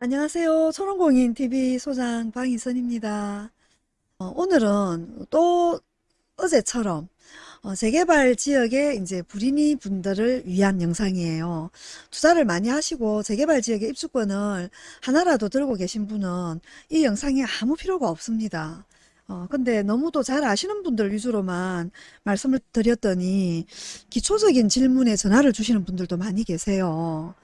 안녕하세요. 초롱공인TV 소장 방희선입니다. 어, 오늘은 또 어제처럼 어, 재개발 지역의 이제 불인이 분들을 위한 영상이에요. 투자를 많이 하시고 재개발 지역의 입주권을 하나라도 들고 계신 분은 이 영상이 아무 필요가 없습니다. 어, 근데 너무도 잘 아시는 분들 위주로만 말씀을 드렸더니 기초적인 질문에 전화를 주시는 분들도 많이 계세요.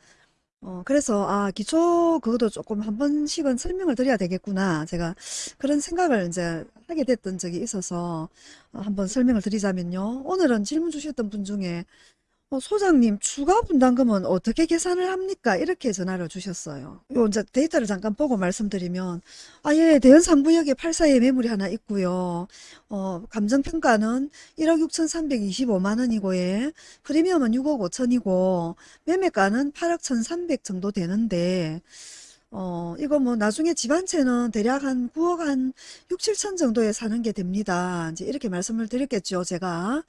어, 그래서, 아, 기초, 그것도 조금 한 번씩은 설명을 드려야 되겠구나. 제가 그런 생각을 이제 하게 됐던 적이 있어서 어, 한번 설명을 드리자면요. 오늘은 질문 주셨던 분 중에 어, 소장님 추가 분담금은 어떻게 계산을 합니까? 이렇게 전화를 주셨어요. 요 이제 데이터를 잠깐 보고 말씀드리면 아 예, 대연 3구역에 8사에 매물이 하나 있고요. 어, 감정평가는 1억 6,325만 원이고 예. 프리미엄은 6억 5천이고 매매가는 8억 1,300 정도 되는데 어, 이거 뭐 나중에 집 한 채는 대략 한 9억 한 6, 7천 정도에 사는 게 됩니다. 이제 이렇게 말씀을 드렸겠죠, 제가.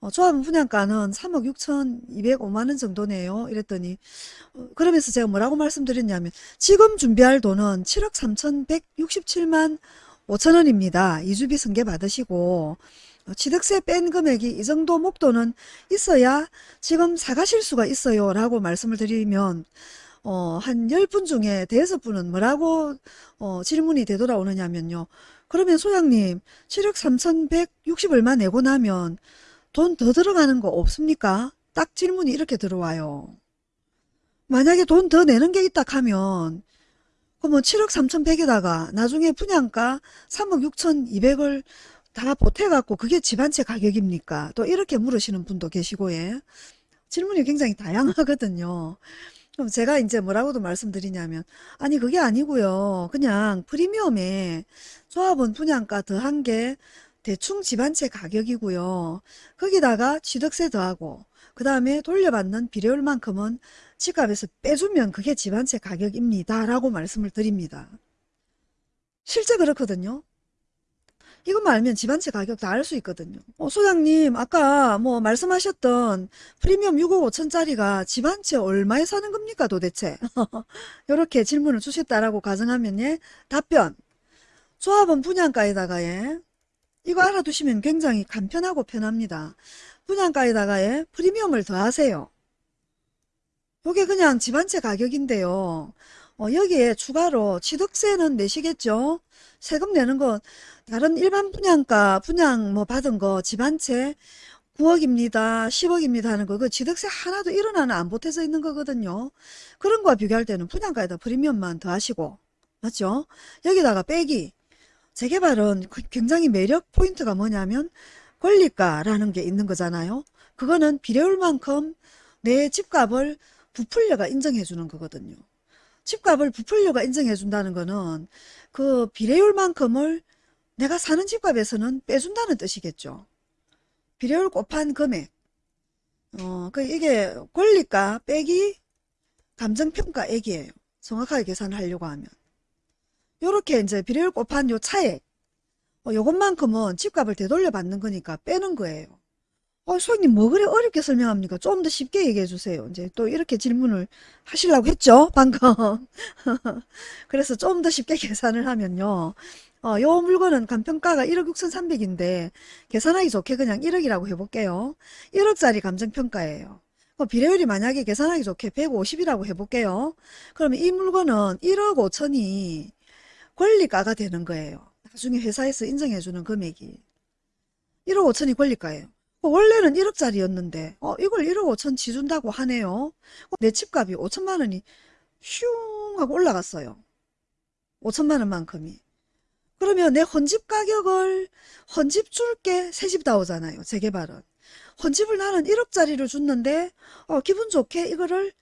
어, 조합은 분양가는 3억 6천 2백오만 원 정도네요. 이랬더니 어, 그러면서 제가 뭐라고 말씀드렸냐면 지금 준비할 돈은 7억 3천 167만 5천 원입니다. 이주비 승계 받으시고 어, 취득세 뺀 금액이 이 정도 목돈은 있어야 지금 사가실 수가 있어요. 라고 말씀을 드리면 어, 한 10분 중에 대여섯 분은 뭐라고 어, 질문이 되돌아오느냐면요. 그러면 소장님 7억 3,160 얼마 내고 나면 돈 더 들어가는 거 없습니까? 딱 질문이 이렇게 들어와요. 만약에 돈 더 내는 게 있다 하면 그러면 7억 3,100에다가 나중에 분양가 3억 6,200을 다 보태갖고 그게 집 한 채 가격입니까? 또 이렇게 물으시는 분도 계시고 예. 질문이 굉장히 다양하거든요. 그럼 제가 이제 뭐라고도 말씀드리냐면 아니 그게 아니고요. 그냥 프리미엄에 조합원 분양가 더한 게 대충 집 한 채 가격이고요. 거기다가 취득세 더하고 그 다음에 돌려받는 비료율만큼은 집값에서 빼주면 그게 집 한 채 가격입니다. 라고 말씀을 드립니다. 실제 그렇거든요. 이것만 알면 집 한 채 가격 다 알 수 있거든요. 어, 소장님 아까 뭐 말씀하셨던 프리미엄 6억 5천짜리가 집 한 채 얼마에 사는 겁니까 도대체? 이렇게 질문을 주셨다라고 가정하면 예 답변 조합은 분양가에다가 예 이거 알아두시면 굉장히 간편하고 편합니다. 분양가에다가 예 프리미엄을 더하세요. 이게 그냥 집 한 채 가격인데요. 어, 여기에 추가로 취득세는 내시겠죠? 세금 내는 거 다른 일반 분양가 분양 뭐 받은 거 집 한 채 9억입니다. 10억입니다 하는 거 그 취득세 하나도 일어나는 안 보태져 있는 거거든요. 그런 거와 비교할 때는 분양가에다 프리미엄만 더하시고 맞죠? 여기다가 빼기 재개발은 그 굉장히 매력 포인트가 뭐냐면 권리가라는 게 있는 거잖아요. 그거는 비례율만큼 내 집값을 부풀려가 인정해 주는 거거든요. 집값을 부풀려가 인정해 준다는 거는 그 비례율만큼을 내가 사는 집값에서는 빼준다는 뜻이겠죠. 비례율 곱한 금액. 어, 그 이게 권리가 빼기 감정평가액이에요. 정확하게 계산을 하려고 하면. 요렇게 이제 비례율 곱한 요 차액. 어, 요것만큼은 집값을 되돌려 받는 거니까 빼는 거예요. 어, 소장님 뭐 그래 어렵게 설명합니까? 좀 더 쉽게 얘기해 주세요. 이제 또 이렇게 질문을 하시려고 했죠? 방금. 그래서 좀 더 쉽게 계산을 하면요. 어, 요 물건은 간평가가 1억 6,300인데 계산하기 좋게 그냥 1억이라고 해볼게요. 1억짜리 감정평가예요. 어, 비례율이 만약에 계산하기 좋게 150이라고 해볼게요. 그러면 이 물건은 1억 5천이 권리가가 되는 거예요. 나중에 회사에서 인정해주는 금액이. 1억 5천이 권리가예요. 어, 원래는 1억짜리였는데 어, 이걸 1억 5천 지준다고 하네요. 어, 내 집값이 5천만 원이 슝 하고 올라갔어요. 5천만 원만큼이. 그러면 내 헌집 가격을 헌집 줄게 새집 나오잖아요. 재개발은. 헌집을 나는 1억짜리를 줬는데 어, 기분 좋게 이거를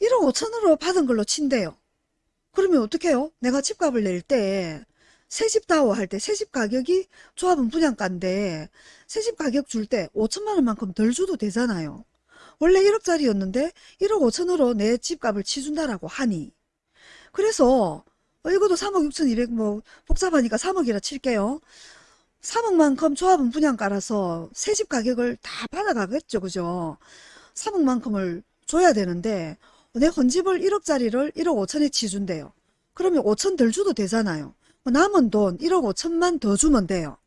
1억 5천으로 받은 걸로 친대요. 그러면 어떻게 해요? 내가 집값을 낼 때 새집다워 할 때 새집 가격이 조합은 분양가인데 새집 가격 줄 때 5천만 원만큼 덜 줘도 되잖아요. 원래 1억짜리였는데 1억 5천으로 내 집값을 치준다라고 하니 그래서 어, 이것도 3억 6천2백 뭐 복잡하니까 3억이라 칠게요. 3억만큼 조합은 분양가라서 새집 가격을 다 받아가겠죠. 그죠? 3억만큼을 줘야 되는데 내 헌집을 1억짜리를 1억 5천에 치준대요. 그러면 5천 덜 줘도 되잖아요. 남은 돈 1억 5천만 더 주면 돼요.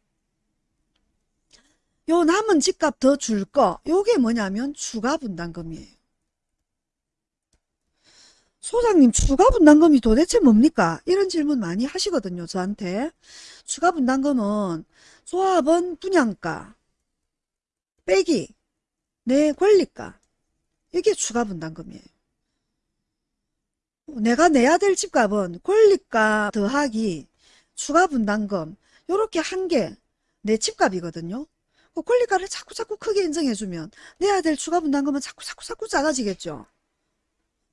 요 남은 집값 더 줄 거, 요게 뭐냐면 추가 분담금이에요. 소장님 추가 분담금이 도대체 뭡니까? 이런 질문 많이 하시거든요. 저한테. 추가 분담금은 조합원 분양가 빼기 내 권리가 이게 추가 분담금이에요. 내가 내야 될 집값은 권리가 더하기 추가 분담금 요렇게 한게내 집값이거든요. 그 권리가를 자꾸 자꾸 크게 인정해주면 내야 될 추가 분담금은 자꾸 자꾸 자꾸 작아지겠죠.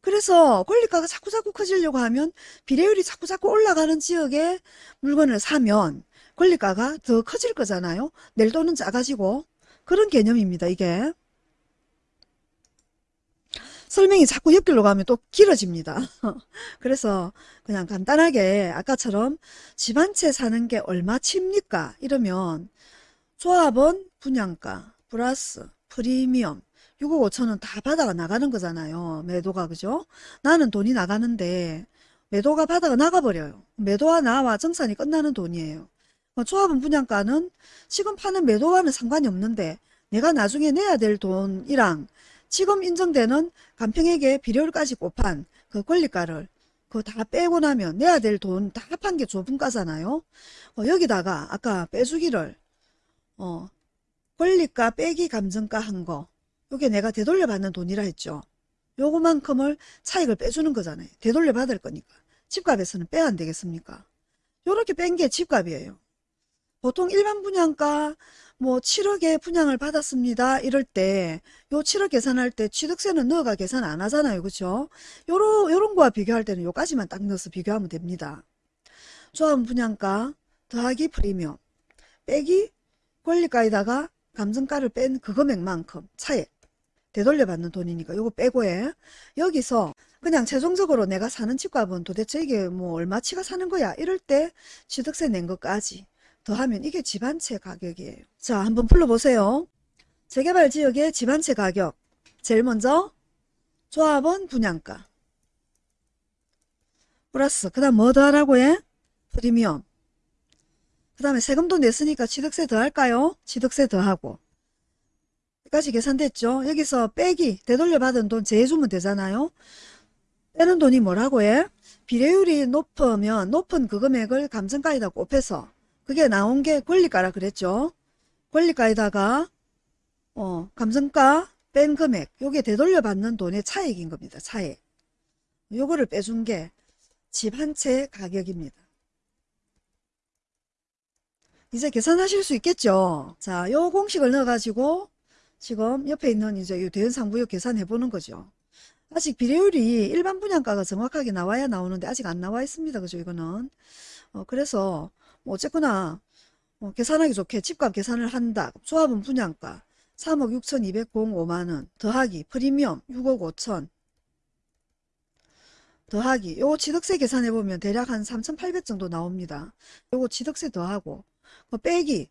그래서 권리가가 자꾸 자꾸 커지려고 하면 비례율이 자꾸 자꾸 올라가는 지역에 물건을 사면 권리가가 더 커질 거잖아요. 낼 돈은 작아지고 그런 개념입니다. 이게. 설명이 자꾸 옆길로 가면 또 길어집니다. 그래서 그냥 간단하게 아까처럼 집 한 채 사는 게 얼마 칩니까? 이러면 조합원 분양가 플러스 프리미엄 6억 5천원 다 받아가 나가는 거잖아요. 매도가 그죠? 나는 돈이 나가는데 매도가 받아가 나가버려요. 매도와 나와 정산이 끝나는 돈이에요. 뭐 조합원 분양가는 지금 파는 매도와는 상관이 없는데 내가 나중에 내야 될 돈이랑 지금 인정되는 간평액의 비료를까지 곱한 그 권리가를 그거 다 빼고 나면 내야 될 돈 다 합한 게 조분가잖아요. 어, 여기다가 아까 빼주기를 어, 권리가 빼기 감정가 한 거. 요게 내가 되돌려 받는 돈이라 했죠. 요거만큼을 차익을 빼주는 거잖아요. 되돌려 받을 거니까. 집값에서는 빼야 안 되겠습니까? 요렇게 뺀 게 집값이에요. 보통 일반 분양가 뭐 7억에 분양을 받았습니다. 이럴 때 요 7억 계산할 때 취득세는 넣어가 계산 안 하잖아요. 그쵸? 요런, 요런 거와 비교할 때는 요까지만 딱 넣어서 비교하면 됩니다. 조합 분양가 더하기 프리미엄 빼기 권리가에다가 감정가를 뺀 그 금액만큼 차액 되돌려 받는 돈이니까 요거 빼고 해. 여기서 그냥 최종적으로 내가 사는 집값은 도대체 이게 뭐 얼마치가 사는 거야 이럴 때 취득세 낸 것까지 더하면 이게 집한채 가격이에요. 자 한번 불러보세요. 재개발 지역의 집한채 가격 제일 먼저 조합원 분양가 플러스 그 다음 뭐 더하라고 해? 프리미엄 그 다음에 세금도 냈으니까 취득세 더할까요? 취득세 더하고 여기까지 계산됐죠? 여기서 빼기 되돌려 받은 돈 제해주면 되잖아요. 빼는 돈이 뭐라고 해? 비례율이 높으면 높은 그 금액을 감정가에다 곱해서 그게 나온 게 권리가라 그랬죠. 권리가에다가 어, 감정가 뺀 금액 요게 되돌려 받는 돈의 차액인 겁니다. 차액. 요거를 빼준 게 집 한 채 가격입니다. 이제 계산하실 수 있겠죠. 자, 요 공식을 넣어가지고 지금 옆에 있는 이제 이 대연 상부역 계산해 보는 거죠. 아직 비례율이 일반 분양가가 정확하게 나와야 나오는데 아직 안 나와 있습니다. 그죠? 이거는. 어, 그래서 뭐 어쨌거나 어, 계산하기 좋게 집값 계산을 한다. 조합은 분양가 3억 6,205만원 더하기 프리미엄 6억 5천 더하기 요거 취득세 계산해 보면 대략 한 3,800 정도 나옵니다. 요거 취득세 더하고 뭐 빼기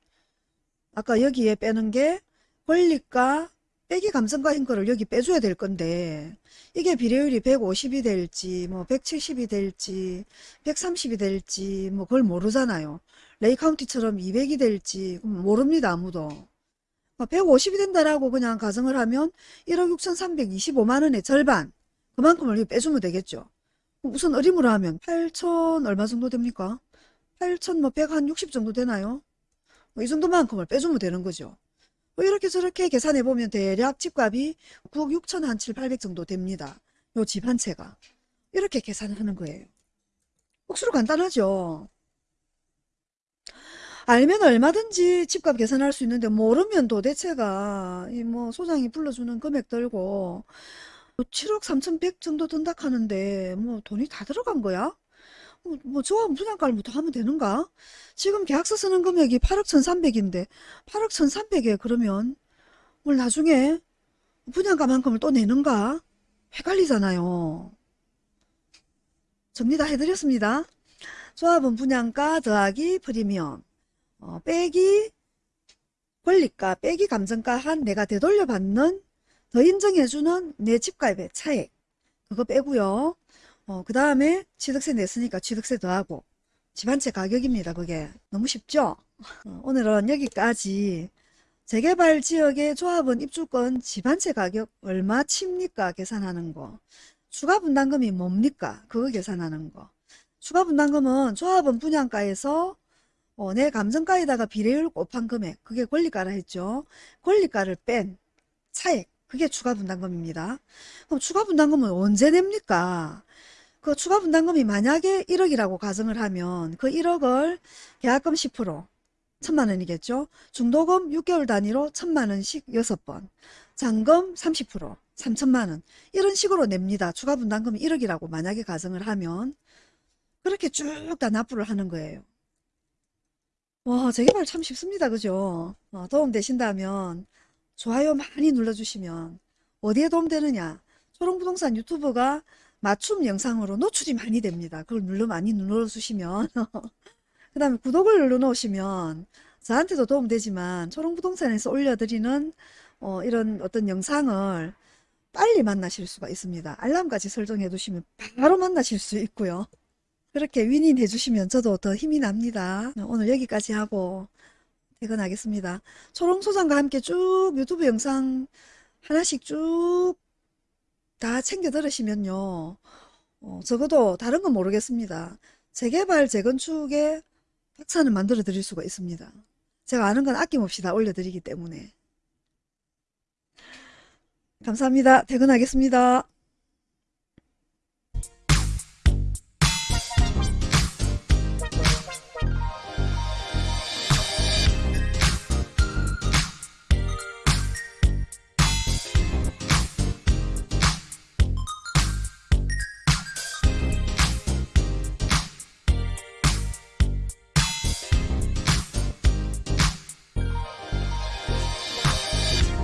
아까 여기에 빼는 게 권리가 빼기 감정가인 거를 여기 빼줘야 될 건데 이게 비례율이 150이 될지 뭐 170이 될지 130이 될지 뭐 그걸 모르잖아요. 레이카운티처럼 200이 될지 모릅니다 아무도. 150이 뭐 된다라고 그냥 가정을 하면 1억 6,325만원의 절반 그만큼을 빼주면 되겠죠. 무슨 어림으로 하면 8천 얼마 정도 됩니까? 8천 뭐 160 정도 되나요? 뭐 이 정도만큼을 빼주면 되는 거죠. 뭐 이렇게 저렇게 계산해 보면 대략 집값이 9억 6천 한 7, 800 정도 됩니다. 요 집 한 채가. 이렇게 계산하는 거예요. 억수로 간단하죠. 알면 얼마든지 집값 계산할 수 있는데 모르면 도대체가 이 뭐 소장이 불러주는 금액 들고 7억 3천 100 정도 든다 하는데 뭐 돈이 다 들어간 거야? 뭐, 뭐 조합 분양가를부터 하면 되는가? 지금 계약서 쓰는 금액이 8억 1,300인데 8억 1,300에 그러면 뭘 나중에 분양가만큼을 또 내는가? 헷갈리잖아요. 정리 다 해드렸습니다. 조합은 분양가 더하기 프리미엄 어, 빼기 권리가 빼기 감정가 한 내가 되돌려 받는 더 인정해주는 내 집값의 차액 그거 빼고요. 어, 그 다음에 취득세 냈으니까 취득세 더하고 집한채 가격입니다. 그게 너무 쉽죠? 어, 오늘은 여기까지 재개발 지역의 조합원 입주권 집한채 가격 얼마 칩니까? 계산하는 거. 추가 분담금이 뭡니까? 그거 계산하는 거. 추가 분담금은 조합원 분양가에서 어, 내 감정가에다가 비례율 곱한 금액 그게 권리가라 했죠. 권리가를 뺀 차액 그게 추가 분담금입니다. 그럼 추가 분담금은 언제 냅니까? 그 추가 분담금이 만약에 1억이라고 가정을 하면 그 1억을 계약금 10% 천만 원이겠죠. 중도금 6개월 단위로 천만 원씩 6번 잔금 30% 3천만 원 이런 식으로 냅니다. 추가 분담금이 1억이라고 만약에 가정을 하면 그렇게 쭉 다 납부를 하는 거예요. 와 재개발 참 쉽습니다. 그죠? 어, 도움 되신다면 좋아요 많이 눌러주시면 어디에 도움되느냐 초롱부동산 유튜브가 맞춤 영상으로 노출이 많이 됩니다. 그걸 눌러 많이 눌러주시면 그 다음에 구독을 눌러놓으시면 저한테도 도움되지만 초롱부동산에서 올려드리는 어, 이런 어떤 영상을 빨리 만나실 수가 있습니다. 알람까지 설정해 두시면 바로 만나실 수 있고요. 그렇게 윈윈 해 주시면 저도 더 힘이 납니다. 오늘 여기까지 하고 퇴근하겠습니다. 초롱소장과 함께 쭉 유튜브 영상 하나씩 쭉 다 챙겨 들으시면요. 어, 적어도 다른 건 모르겠습니다. 재개발, 재건축의 박사는 만들어 드릴 수가 있습니다. 제가 아는 건 아낌없이 다 올려드리기 때문에. 감사합니다. 퇴근하겠습니다.